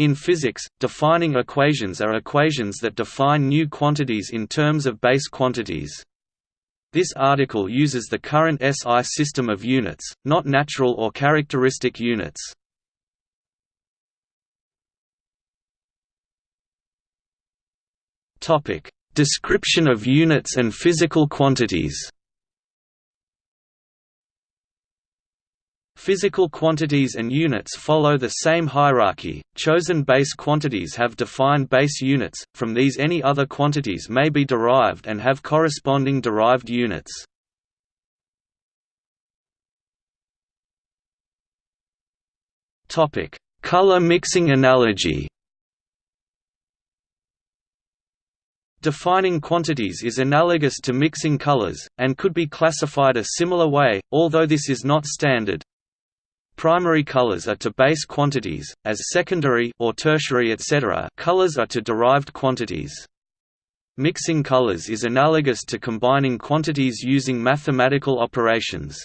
In physics, defining equations are equations that define new quantities in terms of base quantities. This article uses the current SI system of units, not natural or characteristic units. Description of units and physical quantities. Physical quantities and units follow the same hierarchy. Chosen base quantities have defined base units, from these any other quantities may be derived and have corresponding derived units. Color mixing analogy. Defining quantities is analogous to mixing colors, and could be classified a similar way, although this is not standard. Primary colors are to base quantities, as secondary or tertiary etc. colors are to derived quantities. Mixing colors is analogous to combining quantities using mathematical operations.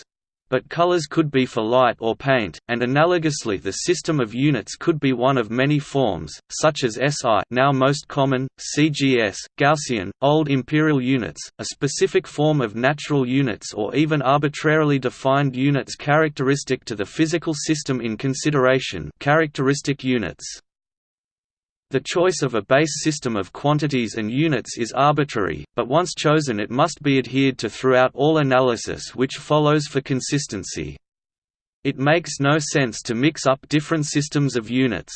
But colors could be for light or paint, and analogously the system of units could be one of many forms, such as SI now most common, CGS, Gaussian, old imperial units, a specific form of natural units or even arbitrarily defined units characteristic to the physical system in consideration characteristic units. The choice of a base system of quantities and units is arbitrary, but once chosen it must be adhered to throughout all analysis which follows for consistency. It makes no sense to mix up different systems of units.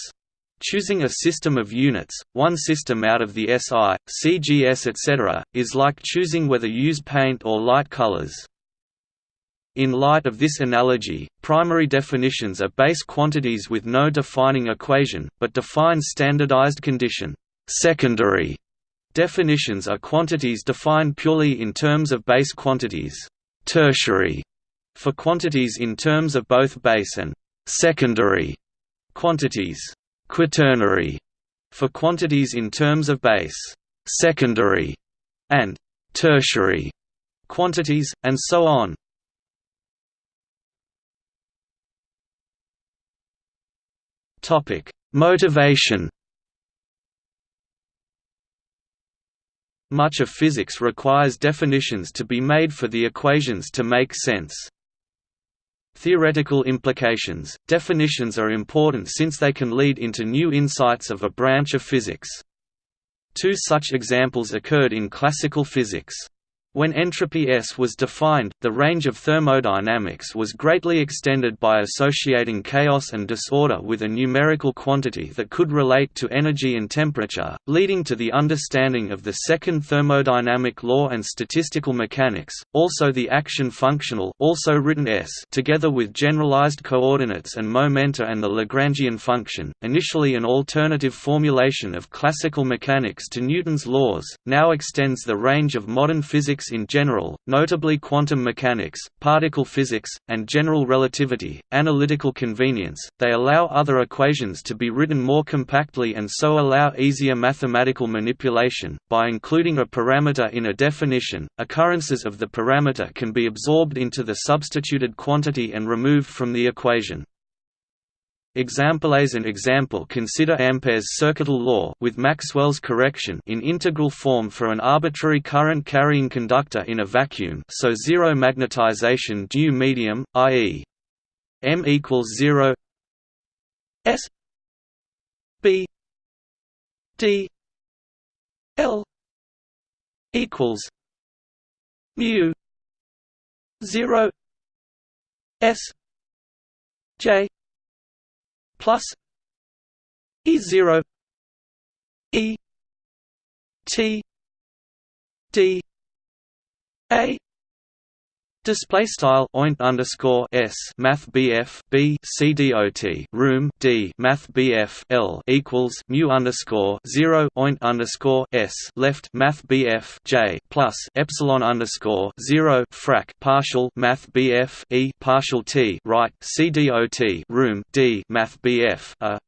Choosing a system of units, one system out of the SI, CGS etc., is like choosing whether use paint or light colors. In light of this analogy, primary definitions are base quantities with no defining equation, but define standardized condition. Secondary definitions are quantities defined purely in terms of base quantities. Tertiary for quantities in terms of both base and secondary quantities. Quaternary for quantities in terms of base, secondary, and tertiary quantities, and so on. Topic: Motivation. Much of physics requires definitions to be made for the equations to make sense. Theoretical implications – Definitions are important since they can lead into new insights of a branch of physics. Two such examples occurred in classical physics. When entropy S was defined, the range of thermodynamics was greatly extended by associating chaos and disorder with a numerical quantity that could relate to energy and temperature, leading to the understanding of the second thermodynamic law and statistical mechanics, also the action functional also written S together with generalized coordinates and momenta and the Lagrangian function, initially an alternative formulation of classical mechanics to Newton's laws, now extends the range of modern physics physics in general, notably quantum mechanics, particle physics, and general relativity, analytical convenience, they allow other equations to be written more compactly and so allow easier mathematical manipulation. By including a parameter in a definition, occurrences of the parameter can be absorbed into the substituted quantity and removed from the equation. Examples an example Consider Ampere's circuital law with Maxwell's correction in integral form for an arbitrary current carrying conductor in a vacuum so zero magnetization due medium, i.e. m equals 0 s b d l equals mu 0 s j plus E zero E T D A Display style oint underscore s math bf b c dot room d math bf l equals mu underscore zero oint underscore s left math bf j plus epsilon underscore zero frac partial math bf e partial t right c dot room d math bf a.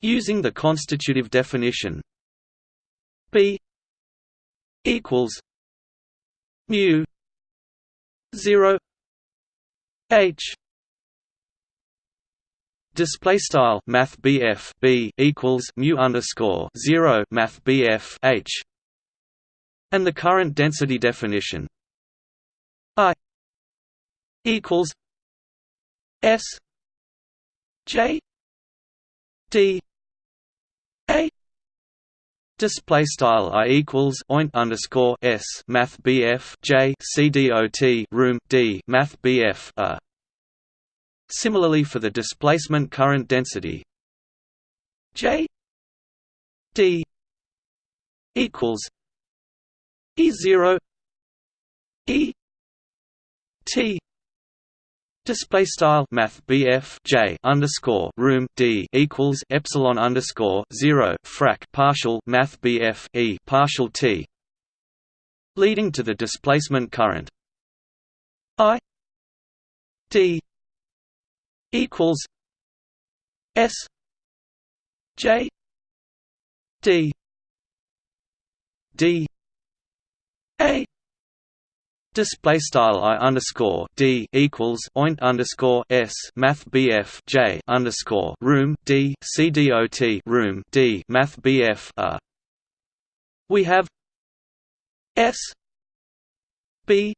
Using the constitutive definition b equals mu 0 h Display style Math BF B equals mu underscore zero Math BF H and the current density definition I equals S J D Display style I equals oint underscore S Math BF J C D O T room D Math BF A. Similarly for the displacement current density J D equals E zero E T Display style Math BF J underscore room D equals Epsilon underscore zero frac partial Math BF E partial T. Leading to the displacement current. I D equals S J D D A Display style i underscore d equals oint underscore s math bf j underscore room d c dot room d math bf a. We have s b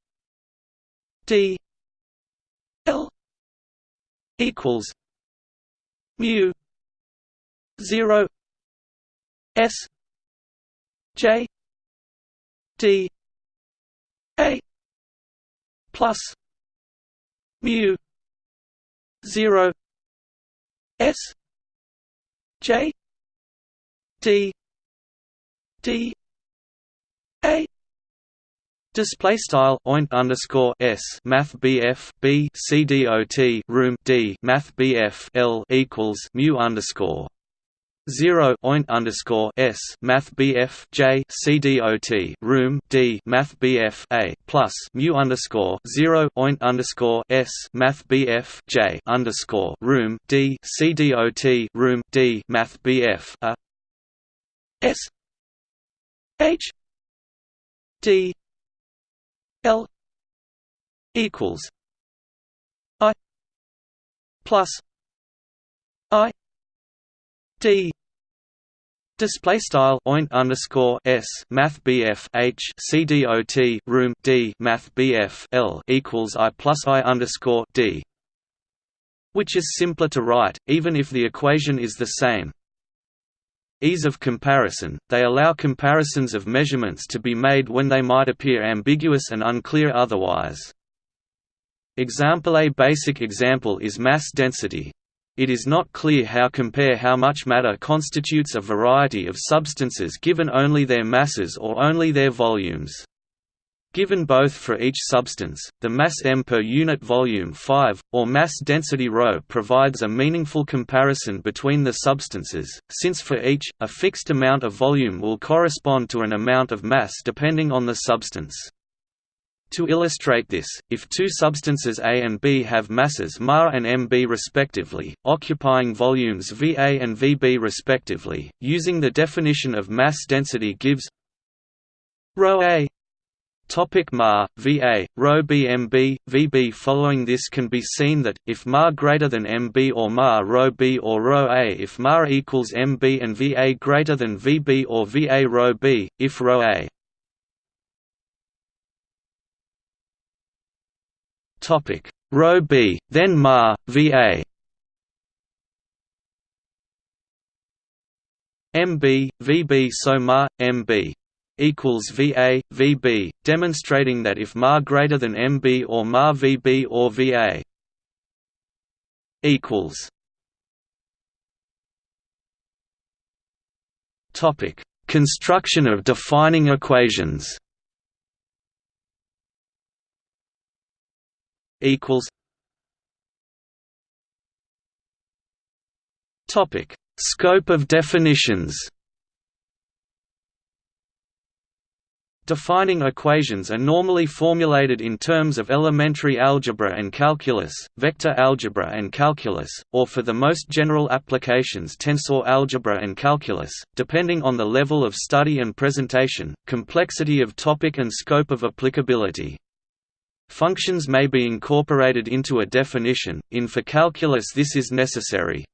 d l equals mu zero s j d a plus mu 0 s j d d a Display style oint underscore s math bf b c d o t room d math bf l equals mu underscore zero oint underscore s math bf j c d o t room d math bf a plus mu underscore zero oint underscore s math bf j underscore room d c d o t room d math bf a s h d l equals i plus i D Display style oint underscore s math bf h c d o t room d math bf l equals i plus i underscore d, which is simpler to write, even if the equation is the same. Ease of comparison – They allow comparisons of measurements to be made when they might appear ambiguous and unclear otherwise. Example A basic example is mass density. It is not clear how compare how much matter constitutes a variety of substances given only their masses or only their volumes. Given both for each substance, the mass m per unit volume 5, or mass density ρ provides a meaningful comparison between the substances, since for each, a fixed amount of volume will correspond to an amount of mass depending on the substance. To illustrate this, if two substances A and B have masses Ma and Mb respectively, occupying volumes Va and Vb respectively, using the definition of mass density gives ρ A. Topic Ma, Va, Rho B Mb, Vb Following this can be seen that, if Ma greater than Mb or Ma Rho B or Rho A if Ma equals Mb and Va greater than Vb or Va Rho B, if Rho A Topic Rho B, then Ma, Va. MB, VB so Ma, MB equals VA, VB, demonstrating that if Ma greater than MB or Ma VB or VA equals Topic: Construction of defining equations. Equals Topic Scope of definitions Defining equations are normally formulated in terms of elementary algebra and calculus, vector algebra and calculus, or for the most general applications tensor algebra and calculus, depending on the level of study and presentation, complexity of topic and scope of applicability. Functions may be incorporated into a definition, in for calculus this is necessary.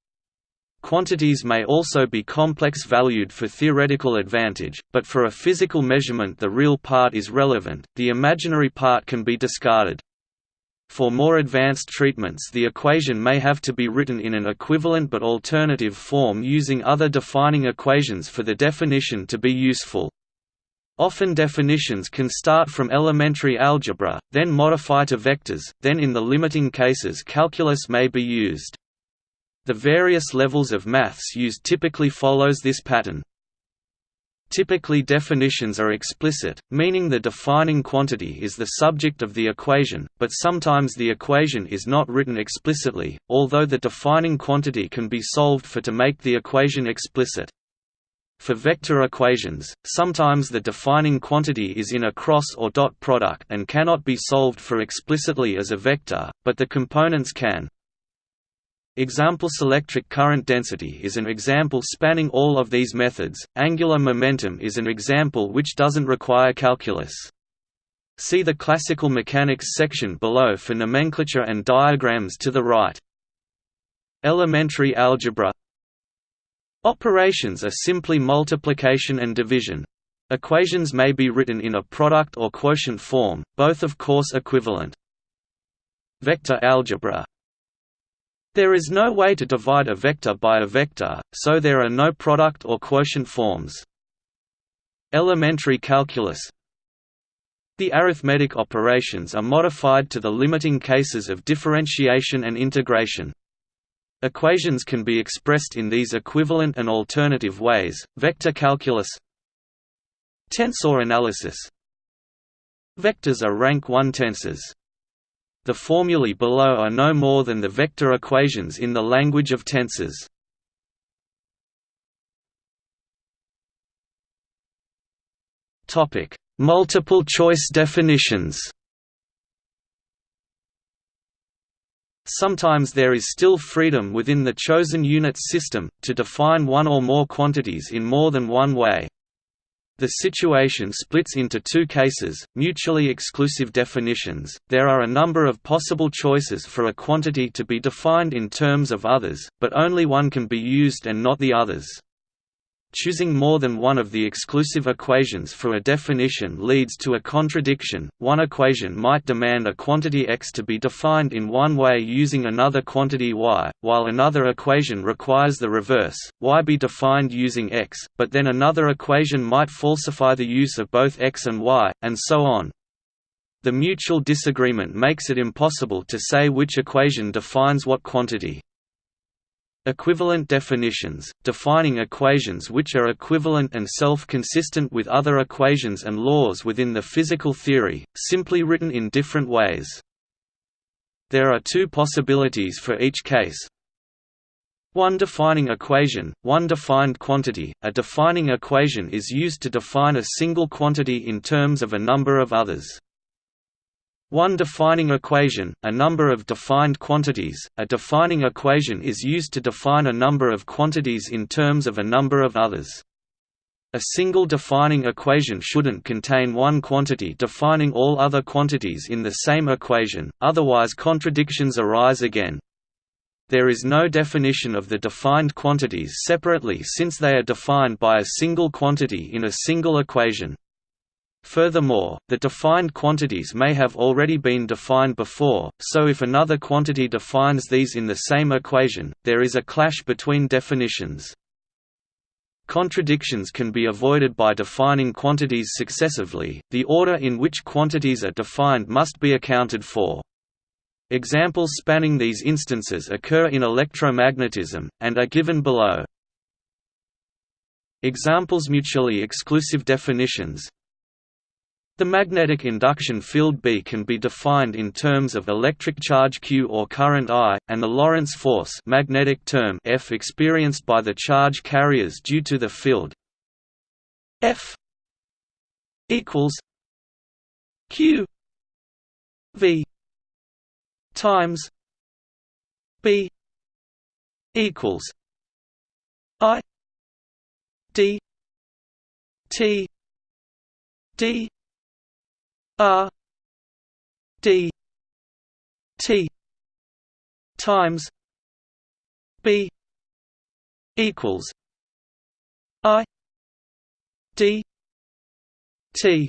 Quantities may also be complex valued for theoretical advantage, but for a physical measurement the real part is relevant, the imaginary part can be discarded. For more advanced treatments the equation may have to be written in an equivalent but alternative form using other defining equations for the definition to be useful. Often definitions can start from elementary algebra, then modify to vectors, then in the limiting cases calculus may be used. The various levels of maths used typically follows this pattern. Typically definitions are explicit, meaning the defining quantity is the subject of the equation, but sometimes the equation is not written explicitly, although the defining quantity can be solved for to make the equation explicit. For vector equations, sometimes the defining quantity is in a cross or dot product and cannot be solved for explicitly as a vector, but the components can. Example electric current density is an example spanning all of these methods, angular momentum is an example which doesn't require calculus. See the classical mechanics section below for nomenclature and diagrams to the right. Elementary algebra Operations are simply multiplication and division. Equations may be written in a product or quotient form, both of course equivalent. Vector algebra there is no way to divide a vector by a vector, so there are no product or quotient forms. Elementary calculus The arithmetic operations are modified to the limiting cases of differentiation and integration. Equations can be expressed in these equivalent and alternative ways, vector calculus Tensor analysis Vectors are rank 1 tensors. The formulae below are no more than the vector equations in the language of tensors. Topic: Multiple choice definitions. Sometimes there is still freedom within the chosen unit system, to define one or more quantities in more than one way. The situation splits into two cases, mutually exclusive definitions. There are a number of possible choices for a quantity to be defined in terms of others, but only one can be used and not the others. Choosing more than one of the exclusive equations for a definition leads to a contradiction. One equation might demand a quantity x to be defined in one way using another quantity y, while another equation requires the reverse, y be defined using x, but then another equation might falsify the use of both x and y, and so on. The mutual disagreement makes it impossible to say which equation defines what quantity. Equivalent definitions, defining equations which are equivalent and self-consistent with other equations and laws within the physical theory, simply written in different ways. There are two possibilities for each case. One defining equation, one defined quantity. A defining equation is used to define a single quantity in terms of a number of others. One defining equation, a number of defined quantities. A defining equation is used to define a number of quantities in terms of a number of others. A single defining equation shouldn't contain one quantity defining all other quantities in the same equation, otherwise contradictions arise again. There is no definition of the defined quantities separately since they are defined by a single quantity in a single equation. Furthermore, the defined quantities may have already been defined before, so if another quantity defines these in the same equation, there is a clash between definitions. Contradictions can be avoided by defining quantities successively, the order in which quantities are defined must be accounted for. Examples spanning these instances occur in electromagnetism, and are given below. Examples Mutually exclusive definitions the magnetic induction field B can be defined in terms of electric charge Q or current I, and the Lorentz force magnetic term F experienced by the charge carriers due to the field F equals Q V times B equals I D T D R d t times b equals i d t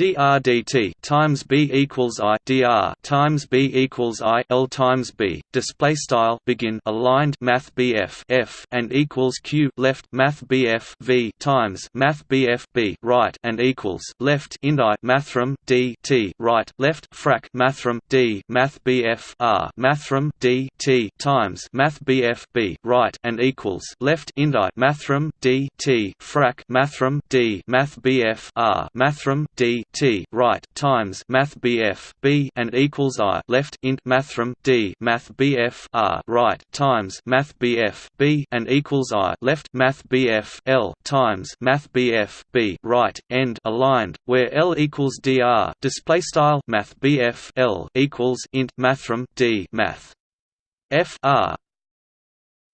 dr dt times b equals i dr times b equals i l times b display style begin aligned math bf f and equals q left math bf v times math bf b right and equals left ind i mathrm d t right left frac mathrm d math bf r mathrm d t times math bf b right and equals left ind i mathrm d t frac mathrm d math bf r mathrm d T right times Math BF B and equals I left int mathrm D Math BF R right times Math BF B and equals I left Math BF L times Math BF B right end aligned where L equals DR display style Math BF L equals int mathrm D Math. F R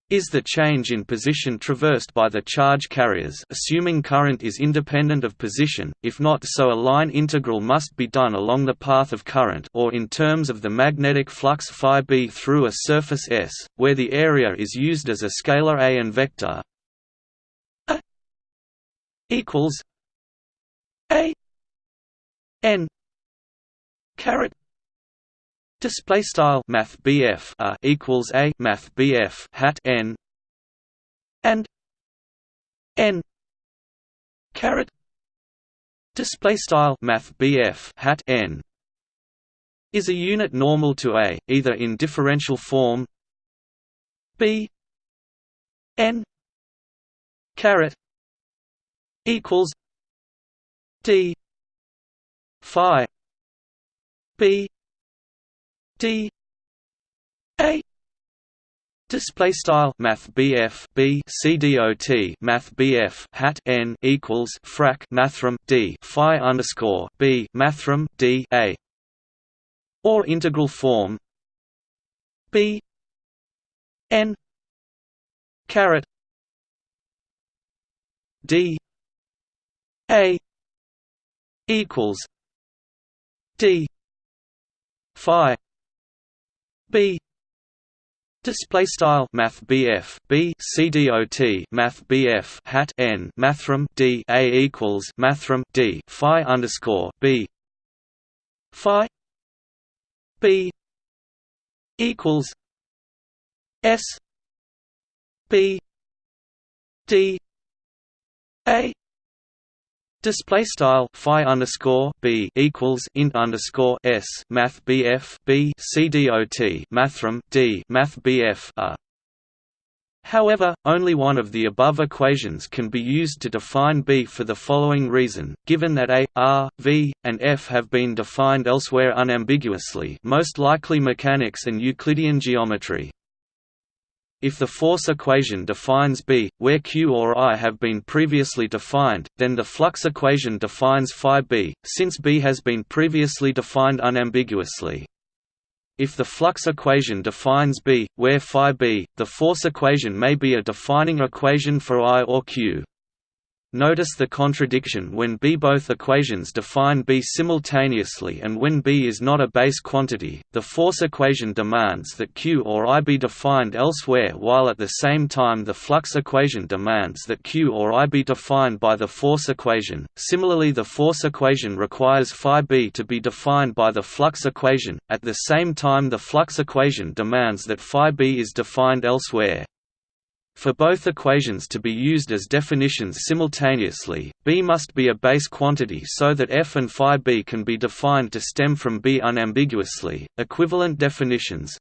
is the change in position traversed by the charge carriers assuming current is independent of position, if not so a line integral must be done along the path of current or in terms of the magnetic flux phi b through a surface S, where the area is used as a scalar A and vector a equals A n caret Display style Math BF a equals a Math BF hat n and n caret display style Math BF hat n is a unit normal to a either in differential form b n caret equals d phi b d. A. Display style Math BF B C D O T Math BF hat N equals frac Mathrm D Phi underscore B Mathrm D A. Or integral form B N caret D A equals D Phi B. Display style Math BF B C D O T Math BF hat N Mathrm D A equals Mathrm D Phi underscore B. Phi B equals S B D A Display style phi underscore b equals int underscore s math bf b mathrm d math bf a. However, only one of the above equations can be used to define B for the following reason, given that A, R, V, and F have been defined elsewhere unambiguously most likely mechanics and Euclidean geometry. If the force equation defines B, where Q or I have been previously defined, then the flux equation defines phi B, since B has been previously defined unambiguously. If the flux equation defines B, where phi B, the force equation may be a defining equation for I or Q. Notice the contradiction when B both equations define B simultaneously and when B is not a base quantity, the force equation demands that Q or I be defined elsewhere while at the same time the flux equation demands that Q or I be defined by the force equation. Similarly the force equation requires phi B to be defined by the flux equation, at the same time the flux equation demands that phi B is defined elsewhere. For both equations to be used as definitions simultaneously, B must be a base quantity so that f and phi b can be defined to stem from B unambiguously. Equivalent definitions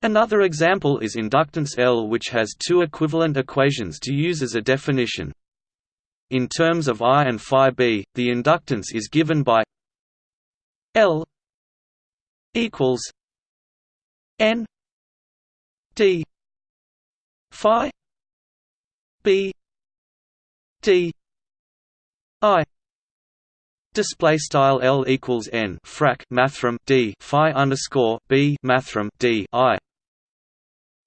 Another example is inductance L which has two equivalent equations to use as a definition. In terms of I and phi b, the inductance is given by L equals N D phi b d i display style l equals n frac mathrm d phi underscore b mathrm d i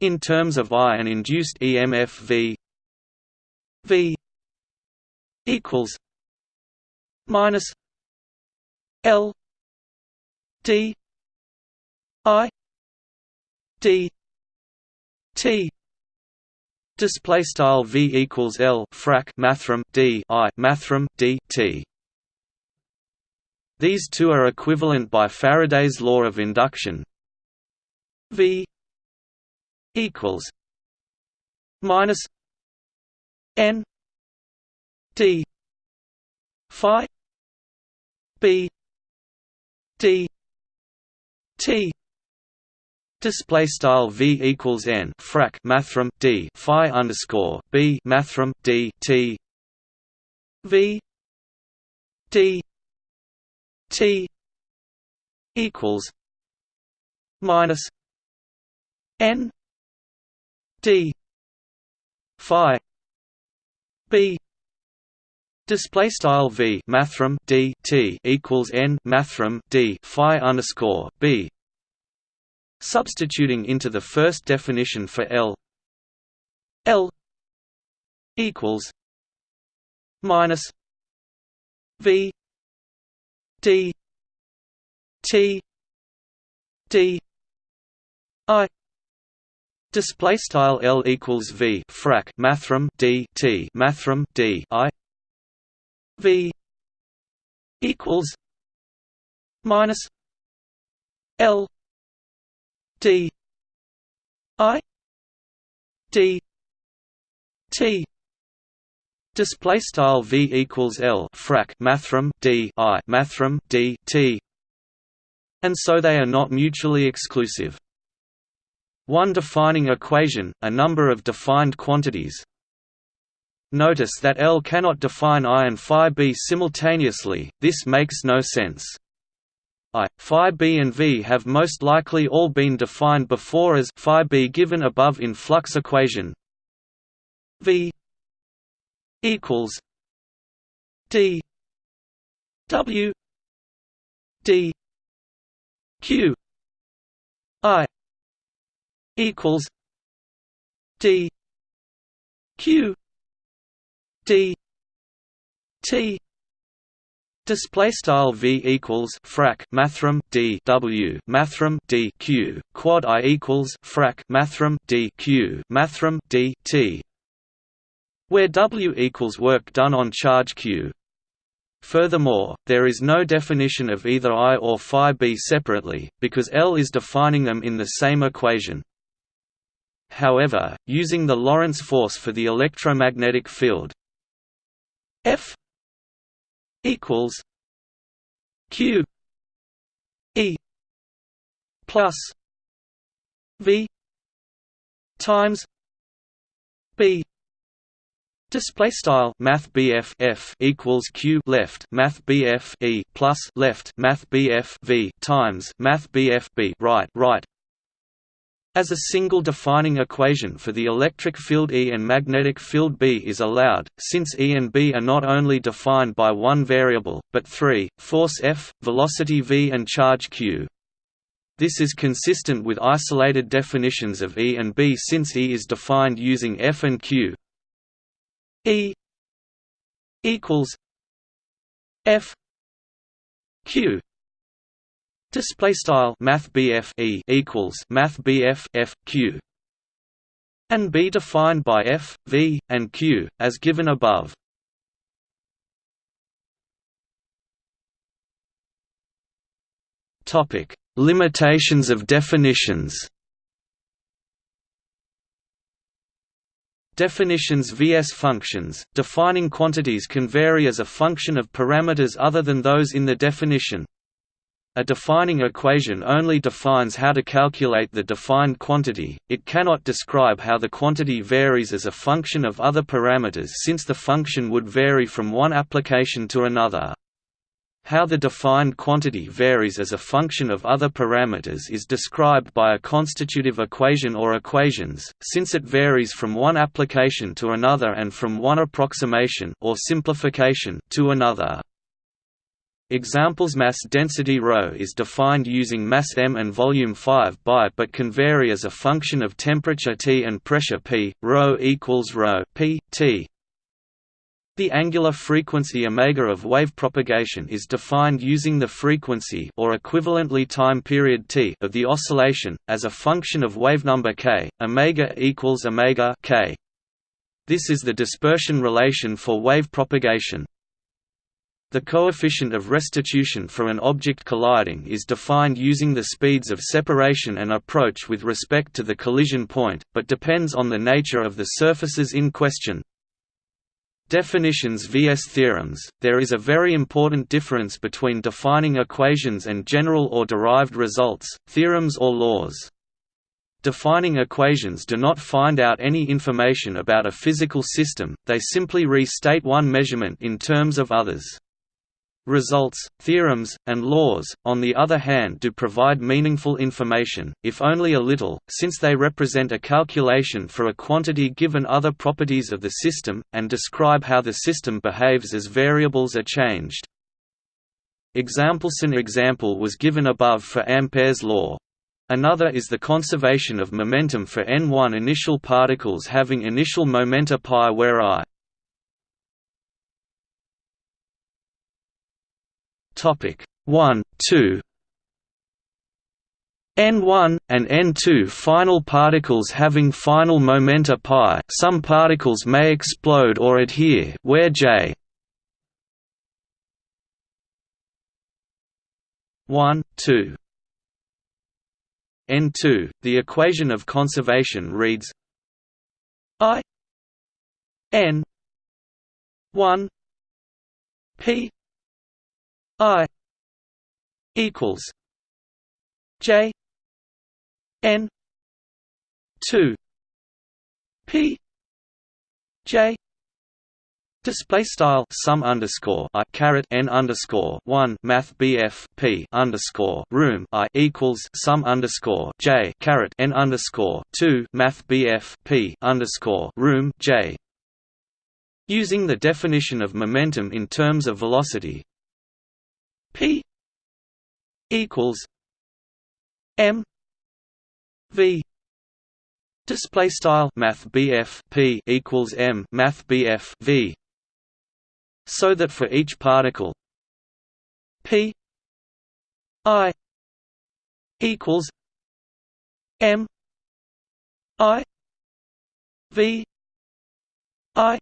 in terms of i an induced emf v v equals minus l d i d t display style v equals l frac mathrm d i mathrm d t. These two are equivalent by Faraday's law of induction. V equals minus n d phi b d t Display style v equals n frac mathrm d phi underscore b mathrm d t v d t equals minus n d phi b Display style v mathrm d t equals n mathrm d phi underscore b. Substituting into the first definition for L. L equals minus V D T D I. Display style L equals V frac mathrm D T mathrm D I. V equals minus L D I D T. Display style V equals L frac mathrm D I mathrm D T. And so they are not mutually exclusive. One defining equation a number of defined quantities. Notice that L cannot define I and phi b simultaneously, this makes no sense. I, phi b and v have most likely all been defined before as phi b given above in flux equation v equals d w d q i equals d q d t display style v equals frac mathrm d w mathrm d q. Quad i equals frac mathrm d q. Mathrm d t. Where w equals work done on charge q. Furthermore, there is no definition of either I or phi b separately, because L is defining them in the same equation. However, using the Lorentz force for the electromagnetic field, equals Q E plus V times B. Display style Math F equals Q left Math BF E plus left Math BF V times Math BF B right right as a single defining equation for the electric field E and magnetic field B is allowed, since E and B are not only defined by one variable, but three, force F, velocity v and charge q. This is consistent with isolated definitions of E and B since E is defined using F and Q. E equals F Q Display style Math E equals Math F Q and be defined by F, V, and Q, as given above. Topic: Limitations of definitions. Definitions vs functions. Defining quantities can vary as a function of parameters other than those in the definition. A defining equation only defines how to calculate the defined quantity, it cannot describe how the quantity varies as a function of other parameters since the function would vary from one application to another. How the defined quantity varies as a function of other parameters is described by a constitutive equation or equations, since it varies from one application to another and from one approximation or simplification to another. Examples mass density ρ is defined using mass m and volume 5 by but can vary as a function of temperature T and pressure P, ρ equals ρ p, T. The angular frequency omega of wave propagation is defined using the frequency or equivalently time period t of the oscillation as a function of wave number k. Omega equals omega k. This is the dispersion relation for wave propagation. The coefficient of restitution for an object colliding is defined using the speeds of separation and approach with respect to the collision point, but depends on the nature of the surfaces in question. Definitions vs theorems There is a very important difference between defining equations and general or derived results, theorems or laws. Defining equations do not find out any information about a physical system, they simply restate one measurement in terms of others. Results, theorems, and laws, on the other hand do provide meaningful information, if only a little, since they represent a calculation for a quantity given other properties of the system, and describe how the system behaves as variables are changed. Exampleson example was given above for Ampere's law. Another is the conservation of momentum for n1 initial particles having initial momenta pi where i Topic. 1, 2 N1, and N2 final particles having final momenta pi. Some particles may explode or adhere. Where J? 1, 2 N2, the equation of conservation reads I N 1 P I equals J N two P J Display style sum underscore i caret n underscore one math BF P underscore room i equals sum underscore J caret n underscore two math BF P underscore room J. Using the definition of momentum in terms of velocity, P equals M V display style math BF P equals M math BF V so that for each particle P I equals M I V I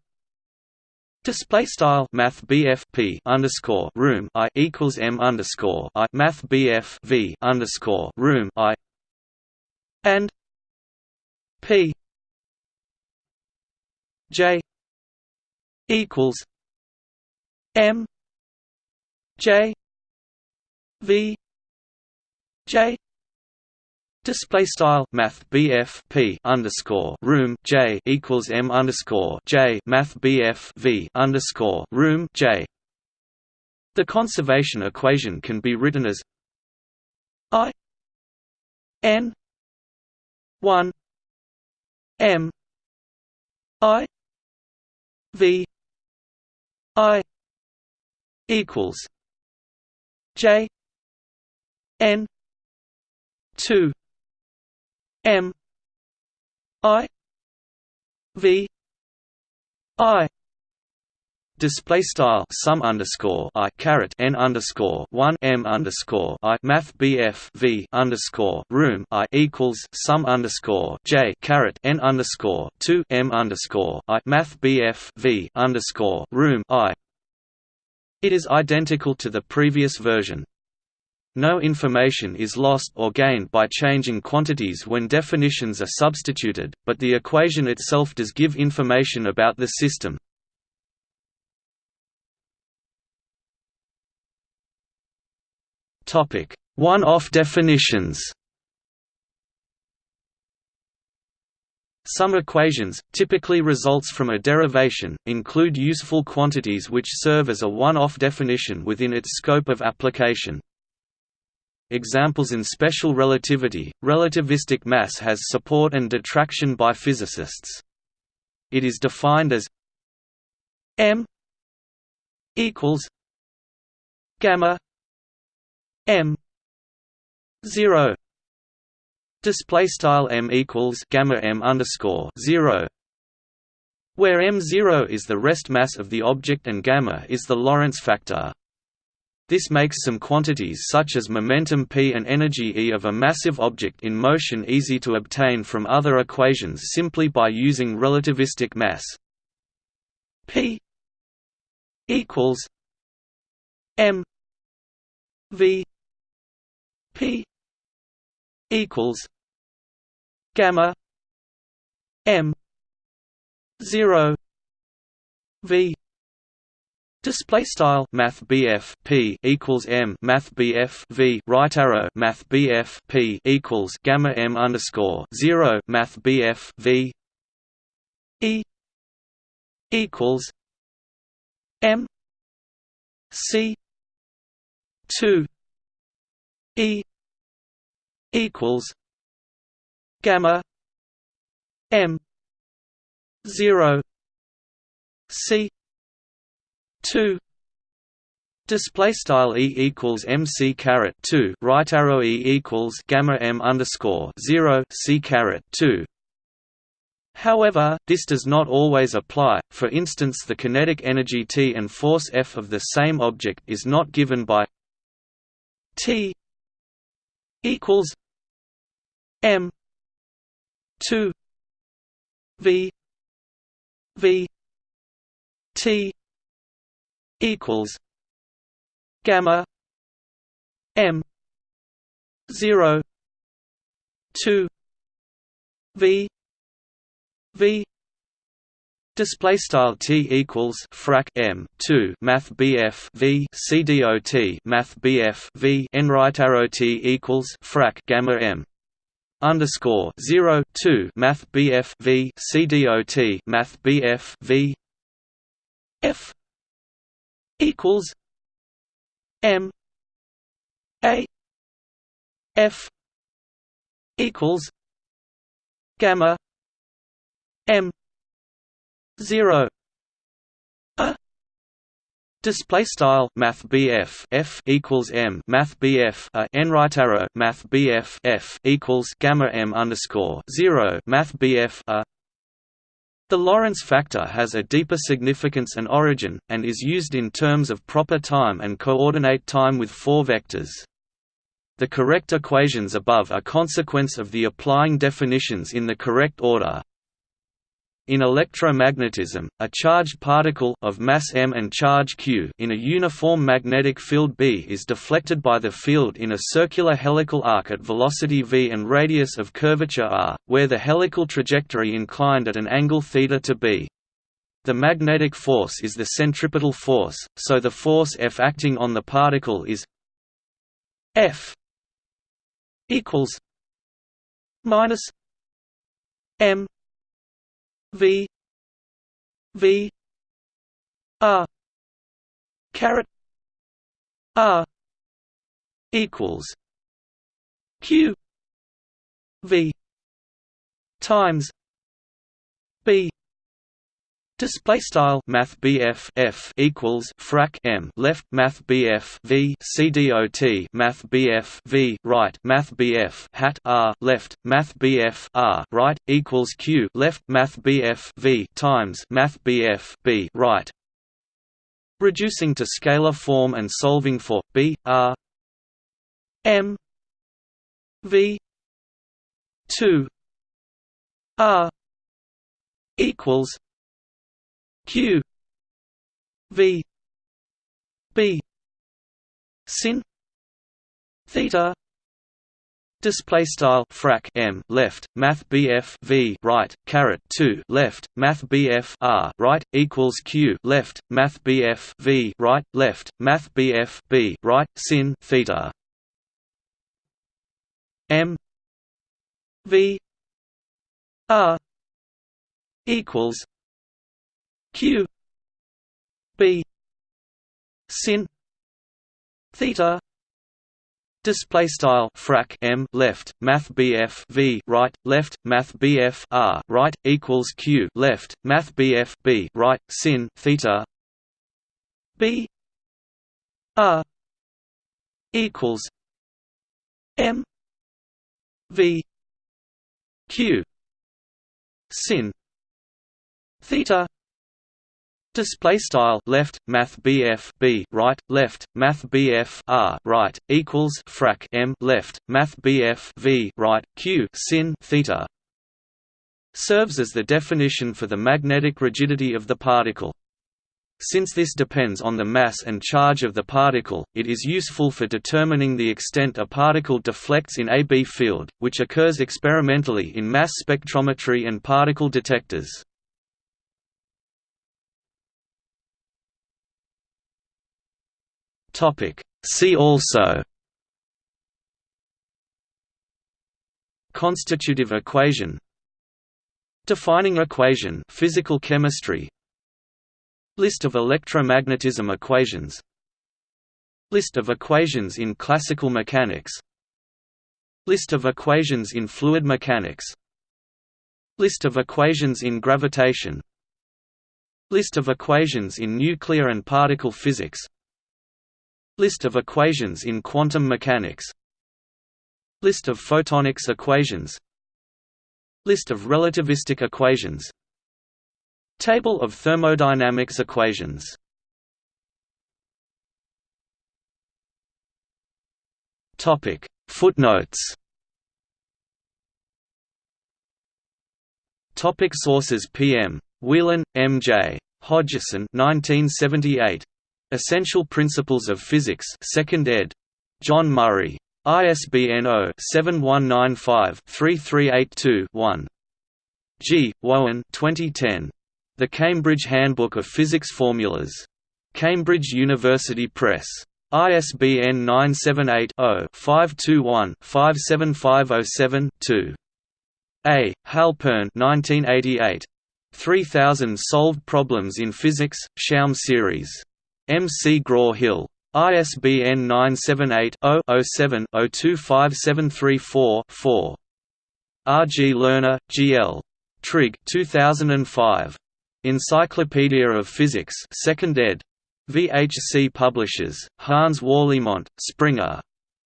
Display style Math P underscore room I equals M underscore I Math V underscore room I and P J equals M J V J Display style Math BF P underscore room J equals M underscore J Math BF V underscore room J. The conservation equation can be written as I N one M I V I equals J N two M I V I display style sum underscore i caret n underscore one m underscore i math bf v underscore room i equals sum underscore j caret n underscore two m underscore i math bf v underscore room i. It is identical to the previous version. No information is lost or gained by changing quantities when definitions are substituted, but the equation itself does give information about the system. One-off definitions Some equations, typically results from a derivation, include useful quantities which serve as a one-off definition within its scope of application. Examples in special relativity, relativistic mass has support and detraction by physicists. It is defined as m equals gamma m 0 display style m equals gamma m underscore 0 where m0 is the rest mass of the object and gamma is the Lorentz factor. This makes some quantities such as momentum p and energy E of a massive object in motion easy to obtain from other equations simply by using relativistic mass. p equals m v p equals gamma m 0 v Display style Math BF P equals M Math BF V right arrow Math BF P equals Gamma M underscore zero Math BF V E equals M C two E equals Gamma M zero C two Display style e equals mc caret two right arrow e equals gamma m underscore zero c caret two. However, this does not always apply. For instance, the kinetic energy T and force F of the same object is not given by T equals m two V V T equals gamma m 0 2 v v Display style t equals frac m two math bf v c dot math bf v n right arrow t equals frac gamma m underscore zero two math bf v c dot math bf v f equals M A F equals gamma M zero. A Display style Math BF F equals M Math BF a N right arrow Math BF F equals Gamma M underscore zero Math BF a the Lorentz factor has a deeper significance and origin, and is used in terms of proper time and coordinate time with four vectors. The correct equations above are consequence of the applying definitions in the correct order. In electromagnetism, a charged particle of mass m and charge q in a uniform magnetic field B is deflected by the field in a circular helical arc at velocity v and radius of curvature r, where the helical trajectory inclined at an angle θ to b. The magnetic force is the centripetal force, so the force F acting on the particle is F equals minus m V. V. R caret. R equals Q. V. Times B Display style Math BF F equals frac M. Left Math BF V C dot Math BF V right. Math BF hat R. Left Math BF R right equals Q. Left Math BF V times Math BF B right. Reducing to scalar form and solving for B R. M V two R. equals q v b sin theta Display style frac m left math bf v right caret two left math bf r right equals q left math bf v right left math bf b right sin theta m v r equals q b sin theta display style frac m left math bf v right left math bf r right equals q left math bf b right sin theta b r equals m v q sin theta display style left math BF B right left math BF R right equals frac M left math BF V right Q sin theta serves as the definition for the magnetic rigidity of the particle since this depends on the mass and charge of the particle, it is useful for determining the extent a particle deflects in a B field, which occurs experimentally in mass spectrometry and particle detectors. See also Constitutive equation Defining equation physical chemistry List of electromagnetism equations List of equations in classical mechanics List of equations in fluid mechanics List of equations in gravitation List of equations in nuclear and particle physics List of equations in quantum mechanics List of photonics equations List of relativistic equations Table of thermodynamics equations Footnotes Topic Sources PM Whelan, M. J. Hodgson 1978 Essential Principles of Physics 2nd ed. John Murray. ISBN 0-7195-3382-1. G. Woan 2010. The Cambridge Handbook of Physics Formulas. Cambridge University Press. ISBN 978-0-521-57507-2. A. Halpern 1988. 3000 Solved Problems in Physics, Schaum Series. M. C. Graw-Hill. ISBN 978-0-07-025734-4. R. G. Lerner, G. L. Trigg 2005. Encyclopedia of Physics 2nd ed. VHC Publishers, Hans Wärlimont, Springer.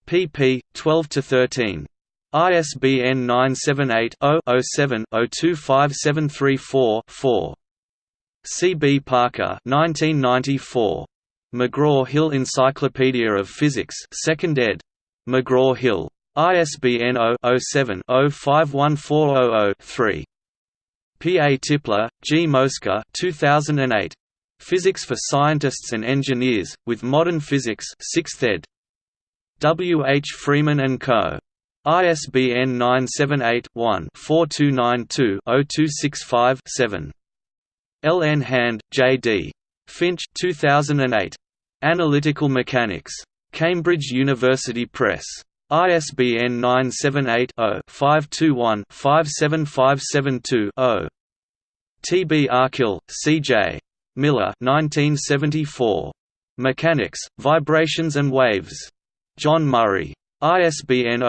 pp. 12–13. ISBN 978 0 7 025734 4. C. B. Parker 1994. McGraw-Hill Encyclopedia of Physics 2nd ed. McGraw-Hill. ISBN 0-07-051400-3. P. A. Tipler, G. Mosca 2008. Physics for Scientists and Engineers, with Modern Physics 6th ed. W. H. Freeman & Co. ISBN 978-1-4292-0265-7. L. N. Hand, J. D. Finch 2008. Analytical Mechanics. Cambridge University Press. ISBN 978-0-521-57572-0. T. B. Arkell, C. J. Miller 1974. Mechanics, Vibrations and Waves. John Murray. ISBN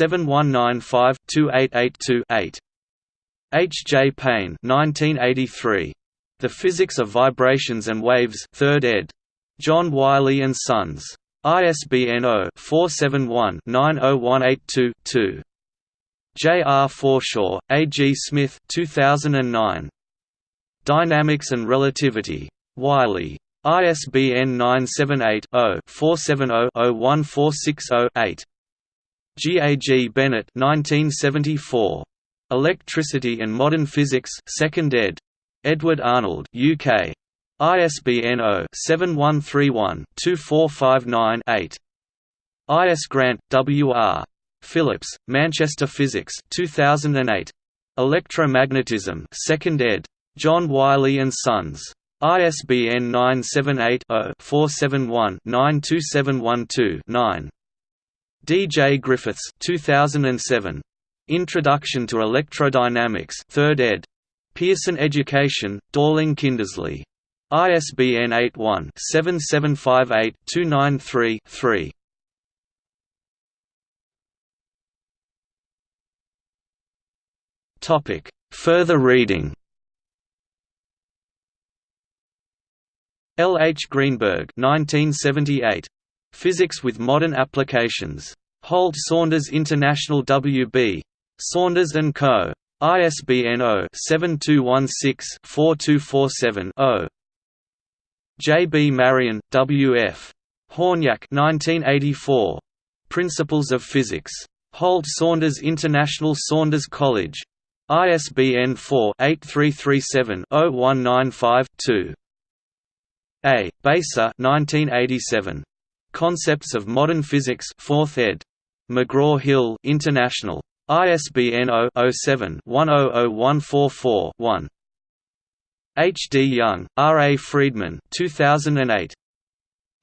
0-7195-2882-8. H. J. Payne 1983. The Physics of Vibrations and Waves 3rd ed. John Wiley & Sons. ISBN 0-471-90182-2. J. R. Forshaw, A. G. Smith 2009. Dynamics and Relativity. Wiley. ISBN 978 0 470 01460 8. G. A. G. Bennett 1974. Electricity and Modern Physics 2nd ed. Edward Arnold UK. ISBN 0-7131-2459-8. I.S. Grant, W. R. Phillips, Manchester Physics 2008. Electromagnetism 2nd ed. John Wiley & Sons. ISBN 978-0-471-92712-9. D. J. Griffiths 2007. Introduction to Electrodynamics 3rd ed. Pearson Education, Dorling Kindersley. ISBN 81-7758-293-3. Further reading L. H. Greenberg 1978. Physics with Modern Applications. Holt Saunders International W. B. Saunders & Co. ISBN 0-7216-4247-0. J. B. Marion, W. F. Hornyak 1984. Principles of Physics. Holt Saunders International Saunders College. ISBN 4-8337-0195-2. A. Beiser 1987. Concepts of Modern Physics 4th ed. McGraw-Hill International. ISBN 0-07-100144-1. H. D. Young, R. A. Freedman 2008.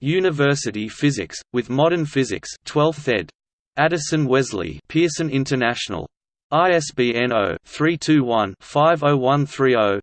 University Physics, with Modern Physics 12th ed. Addison Wesley Pearson International. ISBN 0-321-50130-6.